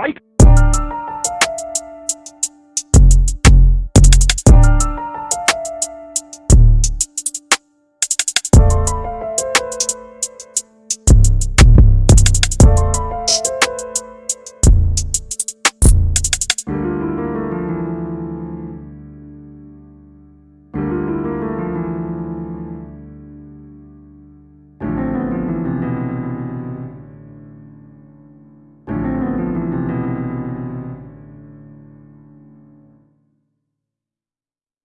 fight